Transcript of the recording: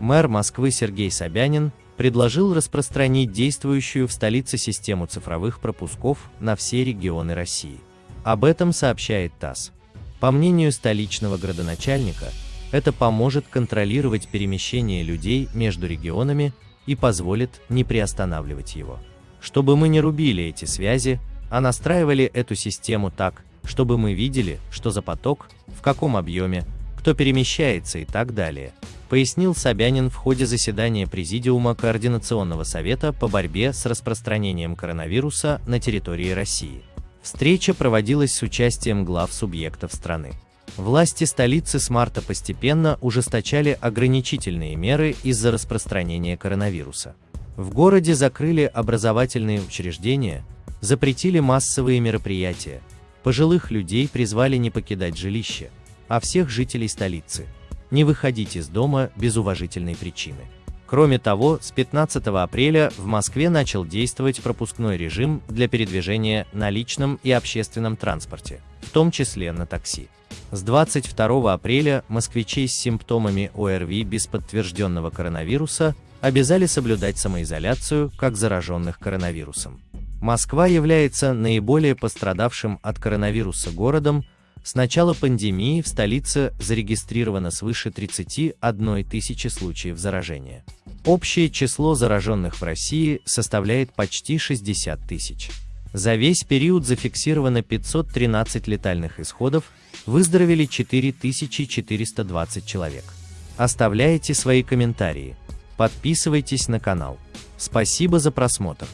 Мэр Москвы Сергей Собянин предложил распространить действующую в столице систему цифровых пропусков на все регионы России. Об этом сообщает ТАСС. По мнению столичного градоначальника, это поможет контролировать перемещение людей между регионами и позволит не приостанавливать его. Чтобы мы не рубили эти связи, а настраивали эту систему так, чтобы мы видели, что за поток, в каком объеме, кто перемещается и так далее, пояснил Собянин в ходе заседания Президиума Координационного совета по борьбе с распространением коронавируса на территории России. Встреча проводилась с участием глав субъектов страны. Власти столицы с марта постепенно ужесточали ограничительные меры из-за распространения коронавируса. В городе закрыли образовательные учреждения, запретили массовые мероприятия, пожилых людей призвали не покидать жилище, а всех жителей столицы – не выходить из дома без уважительной причины. Кроме того, с 15 апреля в Москве начал действовать пропускной режим для передвижения на личном и общественном транспорте, в том числе на такси. С 22 апреля москвичей с симптомами ОРВИ без подтвержденного коронавируса обязали соблюдать самоизоляцию как зараженных коронавирусом. Москва является наиболее пострадавшим от коронавируса городом, с начала пандемии в столице зарегистрировано свыше 31 тысячи случаев заражения. Общее число зараженных в России составляет почти 60 тысяч. За весь период зафиксировано 513 летальных исходов, выздоровели 4420 человек. Оставляйте свои комментарии, подписывайтесь на канал. Спасибо за просмотр.